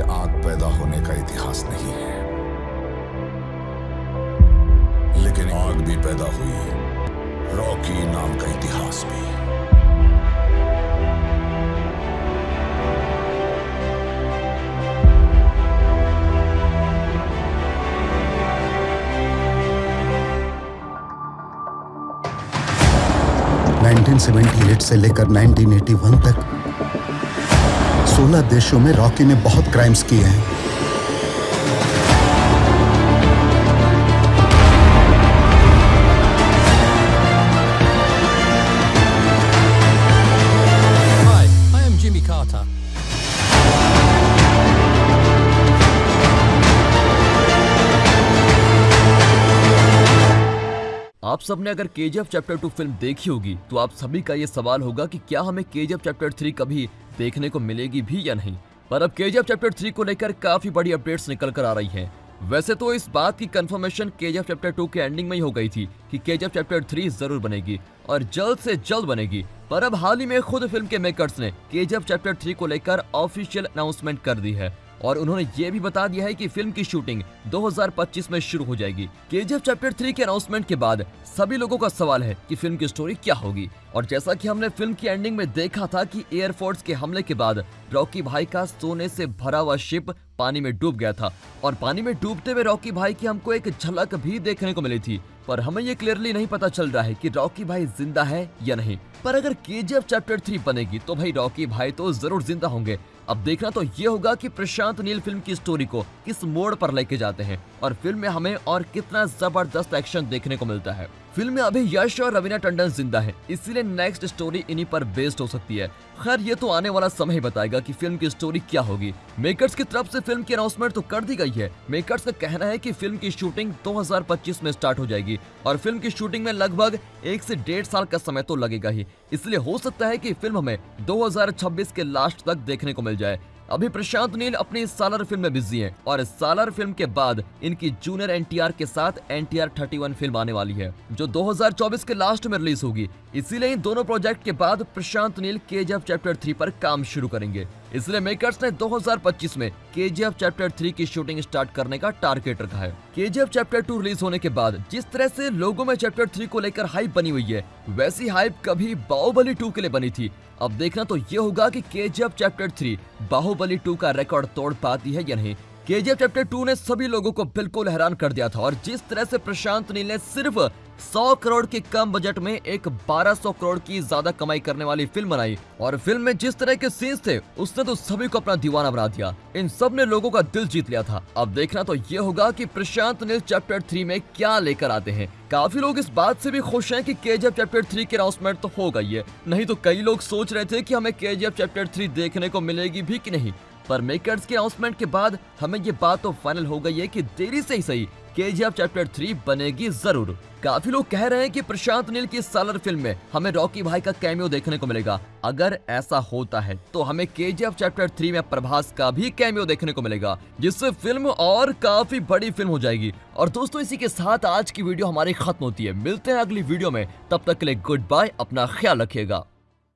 आग पैदा होने का इतिहास नहीं है। लेकिन आग भी पैदा हुई रॉकी नाम का इतिहास भी। नाइनटीन से लेकर 1981 तक 16 देशों में रॉकी ने बहुत क्राइम्स किए हैं Hi, I am Jimmy Carter. आप सबने अगर के चैप्टर टू फ़िल्म देखी होगी तो आप सभी का ये सवाल होगा कि क्या हमें के चैप्टर थ्री कभी देखने को मिलेगी भी या नहीं। पर अब के चैप्टर थ्री को लेकर काफ़ी बड़ी अपडेट्स निकल कर आ रही है। वैसे तो इस बात की कंफर्मेशन के चैप्टर टू के एंडिंग में ही हो गई थी कि के चैप्टर थ्री ज़रूर बनेगी और जल्द से जल्द बनेगी। पर अब हाल ही में खुद फ़िल्म के मेकर्स ने के चैप्टर थ्री को लेकर ऑफिशियल अनाउंसमेंट कर दी है। और उन्होंने ये भी बता दिया है कि फ़िल्म की शूटिंग 2025 में शुरू हो जाएगी। केजीएफ चैप्टर थ्री के अनाउंसमेंट के बाद सभी लोगों का सवाल है कि फ़िल्म की स्टोरी क्या होगी। और जैसा कि हमने फ़िल्म की एंडिंग में देखा था कि एयरफोर्स के हमले के बाद रॉकी भाई का सोने से भरा हुआ शिप पानी में डूब गया था। और पानी में डूबते हुए रॉकी भाई की हमको एक झलक भी देखने को मिली थी। पर हमें ये क्लियरली नहीं पता चल रहा है कि रॉकी भाई ज़िंदा है या नहीं। पर अगर केजीएफ चैप्टर थ्री बनेगी तो भाई रॉकी भाई तो ज़रूर ज़िंदा होंगे। अब देखना तो ये होगा कि प्रशांत नील फ़िल्म की स्टोरी को किस मोड़ पर लेके जाते हैं और फ़िल्म में हमें और कितना ज़बरदस्त एक्शन देखने को मिलता है। फ़िल्म में अभी यश और रवीना टंडन ज़िंदा है, इसीलिए नेक्स्ट स्टोरी इन्हीं पर बेस्ड हो सकती है। खैर, ये तो आने वाला समय ही बताएगा कि फ़िल्म की स्टोरी क्या होगी। मेकर्स की तरफ़ से फ़िल्म की अनाउंसमेंट तो कर दी गई है। मेकर्स का कहना है कि फ़िल्म की शूटिंग 2025 में स्टार्ट हो जाएगी और फ़िल्म की शूटिंग में लगभग एक से डेढ़ साल का समय तो लगेगा ही। इसलिए हो सकता है की फ़िल्म हमें 2026 के लास्ट तक देखने को मिल जाए। अभी प्रशांत नील अपनी सालर फ़िल्म में बिज़ी हैं और सालर फ़िल्म के बाद इनकी जूनियर एनटीआर के साथ एनटीआर 31 फ़िल्म आने वाली है, जो 2024 के लास्ट में रिलीज़ होगी। इसीलिए इन दोनों प्रोजेक्ट के बाद प्रशांत नील के चैप्टर थ्री पर काम शुरू करेंगे। इसलिए मेकर्स ने 2025 में के चैप्टर थ्री की शूटिंग स्टार्ट करने का टारगेट रखा है। के चैप्टर टू रिलीज़ होने के बाद, जिस तरह से लोगों में चैप्टर थ्री को लेकर हाइप बनी हुई है, वैसी हाइप कभी बाहुबली टू के लिए बनी थी। अब देखना तो ये होगा कि के चैप्टर थ्री बाहुबली टू का रिकॉर्ड तोड़ पाती है या नहीं। के चैप्टर टू ने सभी लोगों को बिल्कुल हैरान कर दिया था और जिस तरह से प्रशांत नील ने सिर्फ़ 100 करोड़ के कम बजट में एक 1200 करोड़ की ज़्यादा कमाई करने वाली फ़िल्म बनाई और फ़िल्म में जिस तरह के सीन्स थे, उसने तो सभी को अपना दीवाना बना दिया। इन सबने लोगों का दिल जीत लिया था। अब देखना तो ये होगा कि प्रशांत नील चैप्टर थ्री में क्या लेकर आते हैं। काफ़ी लोग इस बात से भी खुश हैं कि के चैप्टर थ्री की अनाउंसमेंट तो हो गई है। नहीं तो कई लोग सोच रहे थे कि हमें के चैप्टर थ्री देखने को मिलेगी भी कि नहीं। पर मेकर्स के अनाउंसमेंट के बाद हमें ये बात तो फाइनल हो गई है कि देरी से ही सही के चैप्टर थ्री बनेगी ज़रूर। काफ़ी लोग कह रहे हैं कि प्रशांत नील की सालर फ़िल्म में हमें रॉकी भाई का कैमियो देखने को मिलेगा। अगर ऐसा होता है तो हमें के चैप्टर थ्री में प्रभास का भी कैमियो देखने को मिलेगा, जिससे फ़िल्म और काफ़ी बड़ी फ़िल्म हो जाएगी। और दोस्तों, इसी के साथ आज की वीडियो हमारी खत्म होती है। मिलते हैं अगली वीडियो में। तब तक के लिए गुड बाय अपना ख्याल रखिएगा।